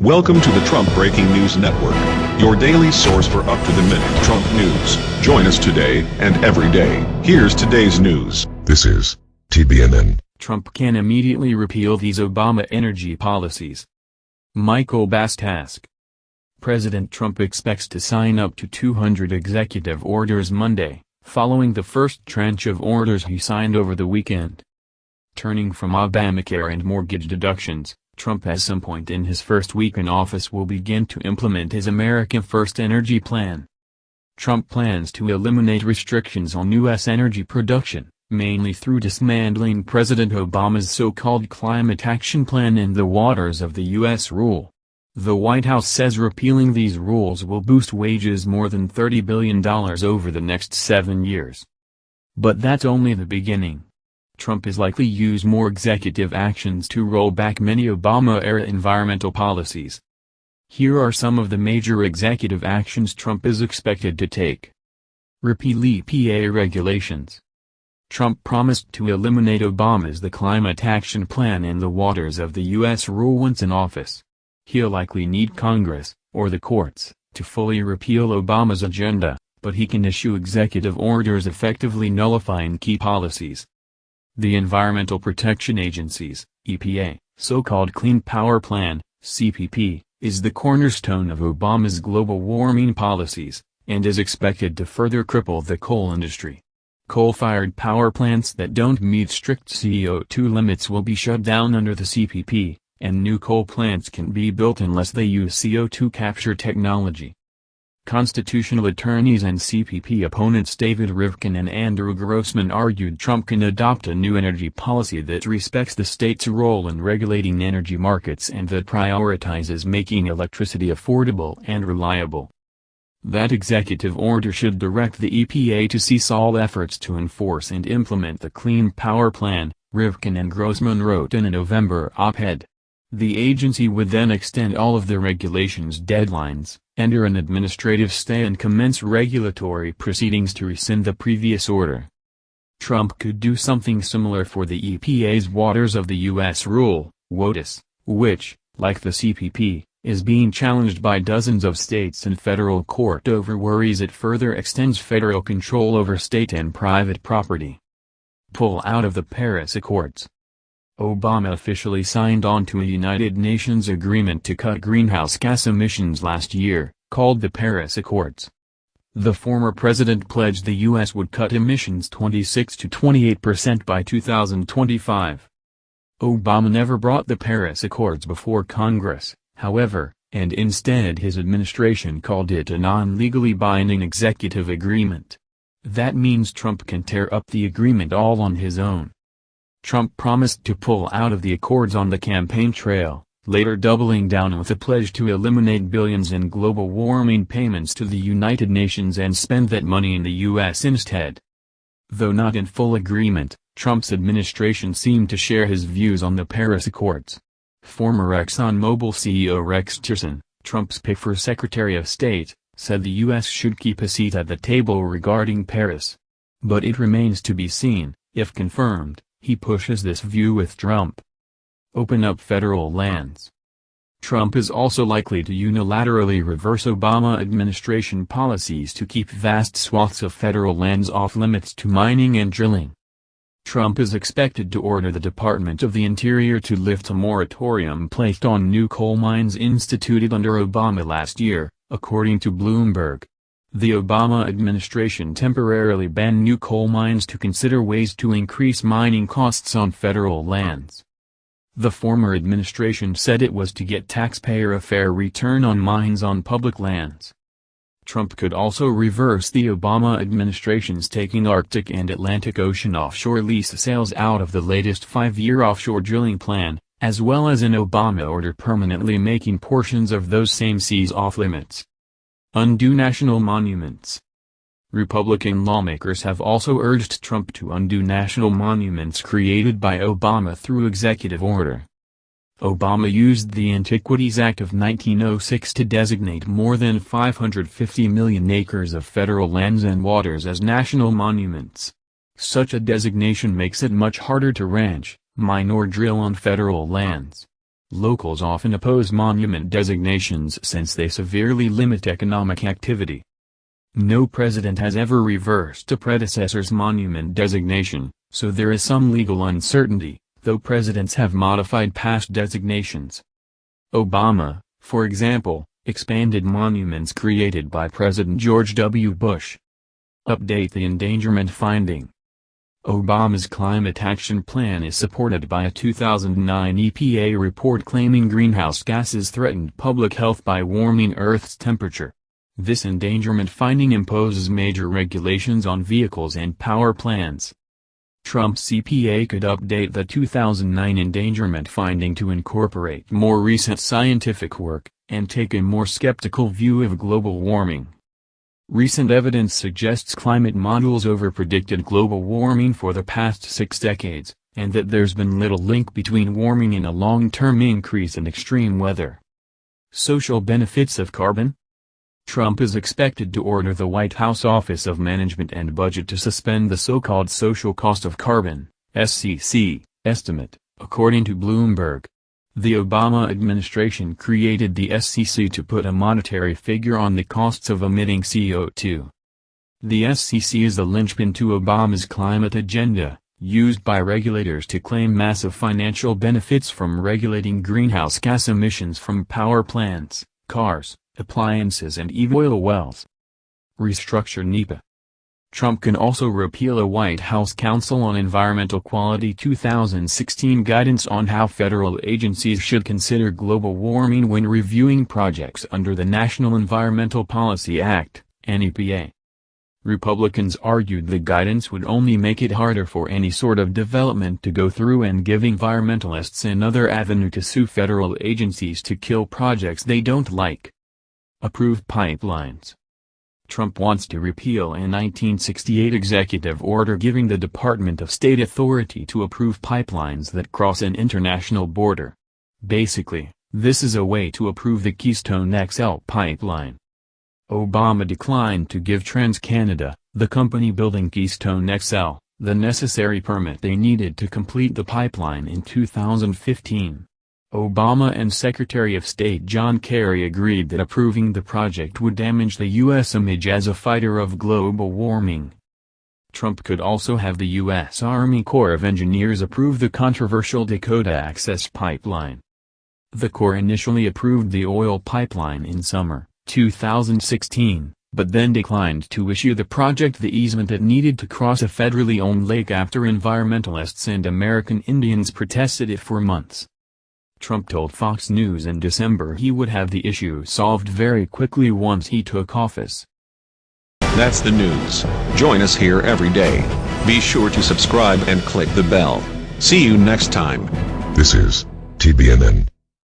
Welcome to the Trump Breaking News Network, your daily source for up-to-the-minute Trump news. Join us today and every day. Here's today's news. This is TBNN. Trump can immediately repeal these Obama energy policies. Michael Bastasch. President Trump expects to sign up to 200 executive orders Monday, following the first tranche of orders he signed over the weekend. Turning from Obamacare and mortgage deductions, Trump at some point in his first week in office will begin to implement his America First energy plan. Trump plans to eliminate restrictions on U.S. energy production, mainly through dismantling President Obama's so-called Climate Action Plan and the Waters of the U.S. Rule. The White House says repealing these rules will boost wages more than $30 billion over the next seven years. But that's only the beginning. Trump is likely to use more executive actions to roll back many Obama-era environmental policies. Here are some of the major executive actions Trump is expected to take. Repeal EPA regulations. Trump promised to eliminate Obama's The Climate Action Plan in the Waters of the U.S. rule once in office. He'll likely need Congress, or the courts, to fully repeal Obama's agenda, but he can issue executive orders effectively nullifying key policies. The Environmental Protection Agency's, EPA, so-called Clean Power Plan, CPP, is the cornerstone of Obama's global warming policies, and is expected to further cripple the coal industry. Coal-fired power plants that don't meet strict CO2 limits will be shut down under the CPP, and new coal plants can be built unless they use CO2 capture technology. Constitutional attorneys and CPP opponents David Rivkin and Andrew Grossman argued Trump can adopt a new energy policy that respects the state's role in regulating energy markets and that prioritizes making electricity affordable and reliable. That executive order should direct the EPA to cease all efforts to enforce and implement the Clean Power Plan, Rivkin and Grossman wrote in a November op-ed. The agency would then extend all of the regulations deadlines, enter an administrative stay and commence regulatory proceedings to rescind the previous order. Trump could do something similar for the EPA's Waters of the U.S. Rule, WOTUS, which, like the CPP, is being challenged by dozens of states and federal court over worries it further extends federal control over state and private property. Pull out of the Paris Accords Obama officially signed on to a United Nations agreement to cut greenhouse gas emissions last year, called the Paris Accords. The former president pledged the U.S. would cut emissions 26 to 28 percent by 2025. Obama never brought the Paris Accords before Congress, however, and instead his administration called it a non-legally binding executive agreement. That means Trump can tear up the agreement all on his own. Trump promised to pull out of the accords on the campaign trail, later doubling down with a pledge to eliminate billions in global warming payments to the United Nations and spend that money in the U.S. instead. Though not in full agreement, Trump's administration seemed to share his views on the Paris Accords. Former ExxonMobil CEO Rex Tillerson, Trump's pick for Secretary of State, said the U.S. should keep a seat at the table regarding Paris. But it remains to be seen, if confirmed, he pushes this view with Trump. Open up federal lands. Trump is also likely to unilaterally reverse Obama administration policies to keep vast swaths of federal lands off limits to mining and drilling. Trump is expected to order the Department of the Interior to lift a moratorium placed on new coal mines instituted under Obama last year, according to Bloomberg. The Obama administration temporarily banned new coal mines to consider ways to increase mining costs on federal lands. The former administration said it was to get taxpayer a fair return on mines on public lands. Trump could also reverse the Obama administration's taking Arctic and Atlantic Ocean offshore lease sales out of the latest five-year offshore drilling plan, as well as an Obama order permanently making portions of those same seas off-limits. Undo national monuments. Republican lawmakers have also urged Trump to undo national monuments created by Obama through executive order. Obama used the Antiquities Act of 1906 to designate more than 550 million acres of federal lands and waters as national monuments. Such a designation makes it much harder to ranch, mine or drill on federal lands. Locals often oppose monument designations since they severely limit economic activity. No president has ever reversed a predecessor's monument designation, so there is some legal uncertainty, though presidents have modified past designations. Obama, for example, expanded monuments created by President George W. Bush. Update the endangerment finding. Obama's climate action plan is supported by a 2009 EPA report claiming greenhouse gases threatened public health by warming Earth's temperature. This endangerment finding imposes major regulations on vehicles and power plants. Trump's EPA could update the 2009 endangerment finding to incorporate more recent scientific work, and take a more skeptical view of global warming. Recent evidence suggests climate models overpredicted global warming for the past six decades, and that there's been little link between warming and a long-term increase in extreme weather. Social benefits of carbon? Trump is expected to order the White House Office of Management and Budget to suspend the so-called social cost of carbon, SCC, estimate, according to Bloomberg. The Obama administration created the SCC to put a monetary figure on the costs of emitting CO2. The SCC is the linchpin to Obama's climate agenda, used by regulators to claim massive financial benefits from regulating greenhouse gas emissions from power plants, cars, appliances and even oil wells. Restructure NEPA. Trump can also repeal a White House Council on Environmental Quality 2016 guidance on how federal agencies should consider global warming when reviewing projects under the National Environmental Policy Act, NEPA. Republicans argued the guidance would only make it harder for any sort of development to go through and give environmentalists another avenue to sue federal agencies to kill projects they don't like. Approved pipelines. Trump wants to repeal a 1968 executive order giving the Department of State authority to approve pipelines that cross an international border. Basically, this is a way to approve the Keystone XL pipeline. Obama declined to give TransCanada, the company building Keystone XL, the necessary permit they needed to complete the pipeline in 2015. Obama and Secretary of State John Kerry agreed that approving the project would damage the U.S. image as a fighter of global warming. Trump could also have the U.S. Army Corps of Engineers approve the controversial Dakota Access Pipeline. The Corps initially approved the oil pipeline in summer 2016, but then declined to issue the project the easement it needed to cross a federally owned lake after environmentalists and American Indians protested it for months. Trump told Fox News in December he would have the issue solved very quickly once he took office. That's the news. Join us here every day. Be sure to subscribe and click the bell. See you next time. This is TBNN.